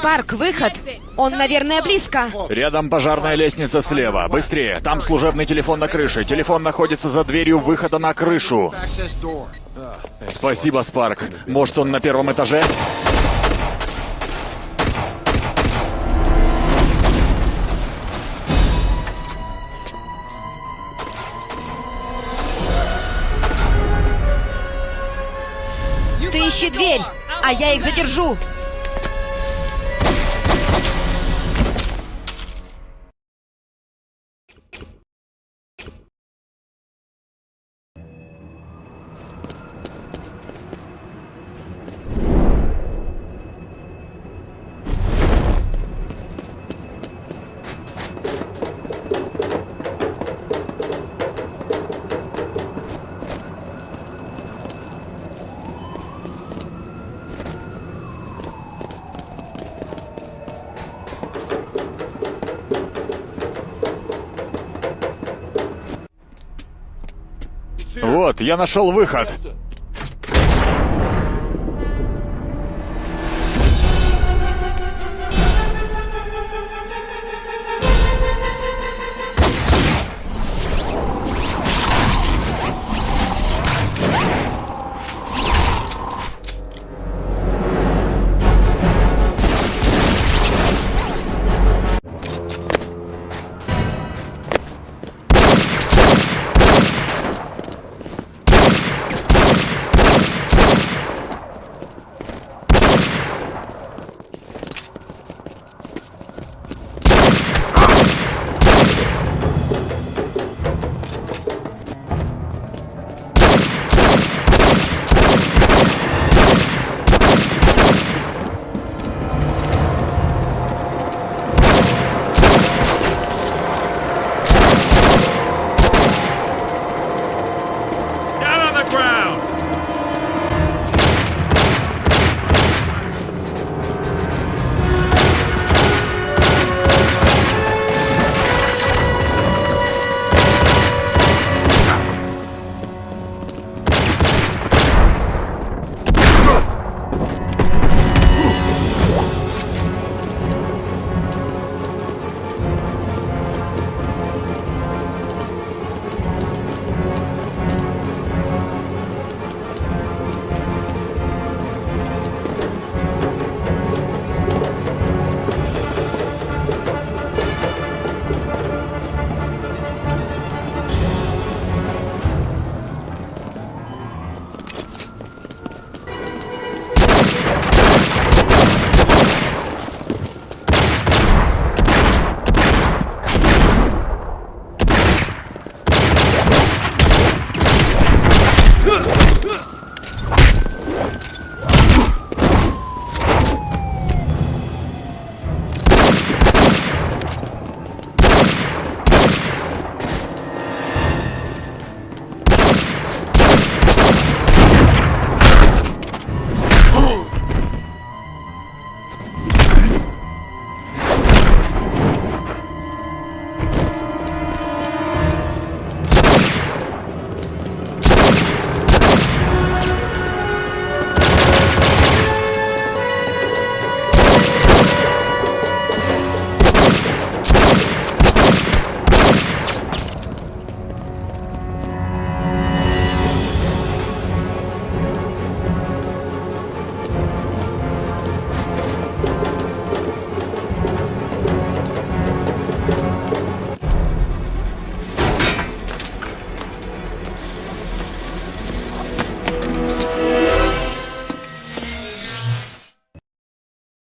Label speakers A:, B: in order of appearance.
A: Спарк, выход! Он, наверное, близко.
B: Рядом пожарная лестница слева. Быстрее. Там служебный телефон на крыше. Телефон находится за дверью выхода на крышу. Спасибо, Спарк. Может, он на первом этаже?
A: Ты ищи дверь, а я их задержу.
B: Вот, я нашел выход.